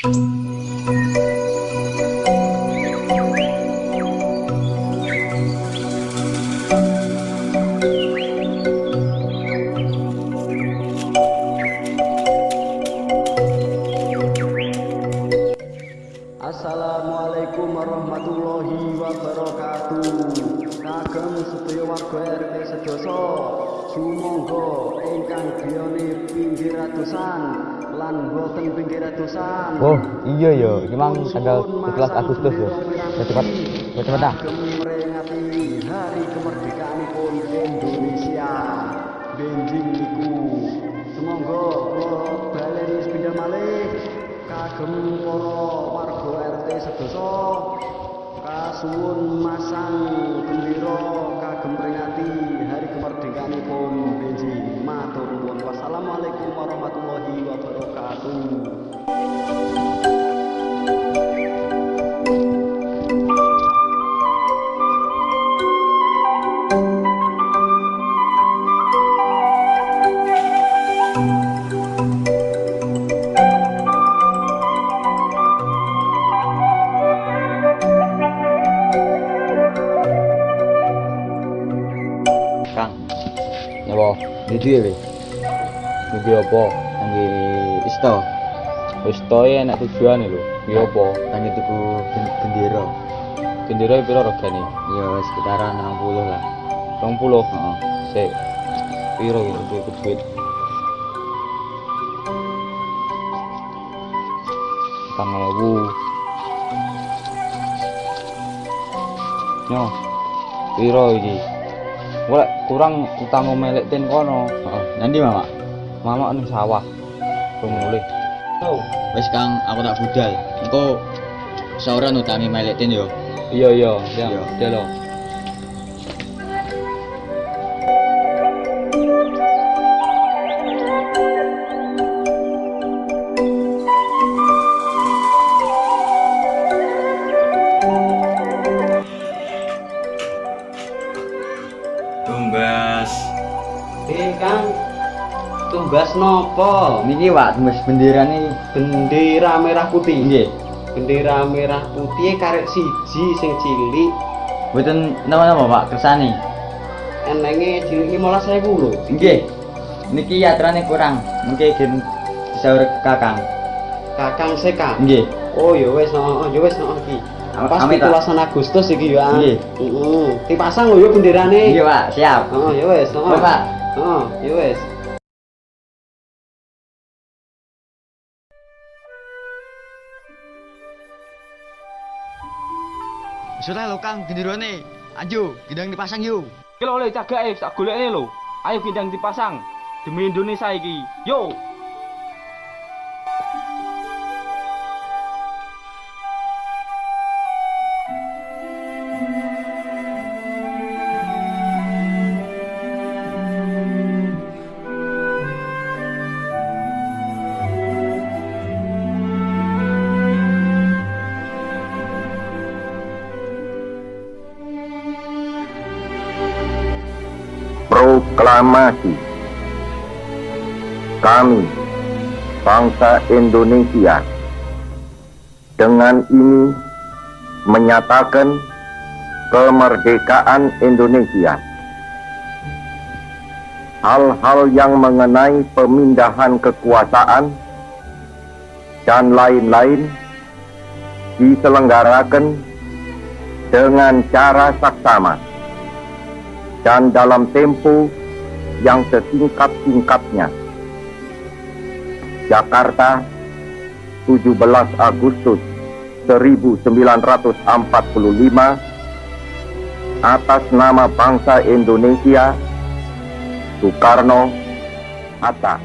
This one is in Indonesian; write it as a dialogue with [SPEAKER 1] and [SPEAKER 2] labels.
[SPEAKER 1] Assalamualaikum warahmatullahi wabarakatuh kagem sedaya warga RT sedoso sumangga ingkang griyane pinggir atusan lan boten pinggir atusan
[SPEAKER 2] Oh iya ya, memang tanggal 17 Agustus ya. Ya cepat, ya cepat dah.
[SPEAKER 1] kagem meringati hari kemerdekaanipun Indonesia. Benjing niku. Semangga kula baleni sepindhah malih. Kagem para warga RT sedoso. Kasuwun masang gendera kagem peringati hari kemerdekaanipun benjing matur
[SPEAKER 2] Ya apa? Di le. Niki apa? Nangge isto. Isto ya enak tujuan lho. Ki apa? Nangge tuku bendera. Bendera piro regane? Ya sekitaran 60 lah. 20. Heeh. Sik. Piro iki duit duit? Kang ewu. Yo. Piro iki? Wala kurang utang melek ten kono. Heeh. Nanti Mama. Mama ning sawah. Rung mulih. Oh,
[SPEAKER 3] Wis Kang, aku tak budal. Engko sauran utangi melek ten yo.
[SPEAKER 2] iya iya, ya.
[SPEAKER 3] Iya.
[SPEAKER 2] Delo.
[SPEAKER 3] Tumbas
[SPEAKER 1] nopo?
[SPEAKER 2] Niki Pak, tembus bendera nih.
[SPEAKER 1] Bendera merah putih.
[SPEAKER 2] Nggih.
[SPEAKER 1] Bendera merah putih karek siji sing cilik,
[SPEAKER 2] Mboten nama-nama Pak kersane.
[SPEAKER 1] enenge cilik 15.000 lho.
[SPEAKER 2] Nggih. Niki aturane kurang. Mungkin gen disaur Kakang.
[SPEAKER 1] Kakang Seka.
[SPEAKER 2] Nggih.
[SPEAKER 1] Oh ya wis, oh ya wis no iki.
[SPEAKER 2] Am-
[SPEAKER 1] Pas. 17 Agustus iki ya.
[SPEAKER 2] Nggih.
[SPEAKER 1] Heeh. Dipasang lho ya benderane.
[SPEAKER 2] Nggih Pak, siap.
[SPEAKER 1] Oh ya wis, oh.
[SPEAKER 2] Iya, Pak.
[SPEAKER 1] Oh, ya wis.
[SPEAKER 3] Sudah lo Kang, gendirone. Ayo, gendang dipasang yuk.
[SPEAKER 4] Kalau oleh cagake tak golekne lho. Ayo gendang dipasang demi Indonesia iki. Yo.
[SPEAKER 5] Proklamasi Kami, bangsa Indonesia, dengan ini menyatakan kemerdekaan Indonesia. Hal-hal yang mengenai pemindahan kekuasaan dan lain-lain diselenggarakan dengan cara saksama dan dalam tempo yang sesingkat-singkatnya. Jakarta, 17 Agustus 1945 atas nama bangsa Indonesia Soekarno Hatta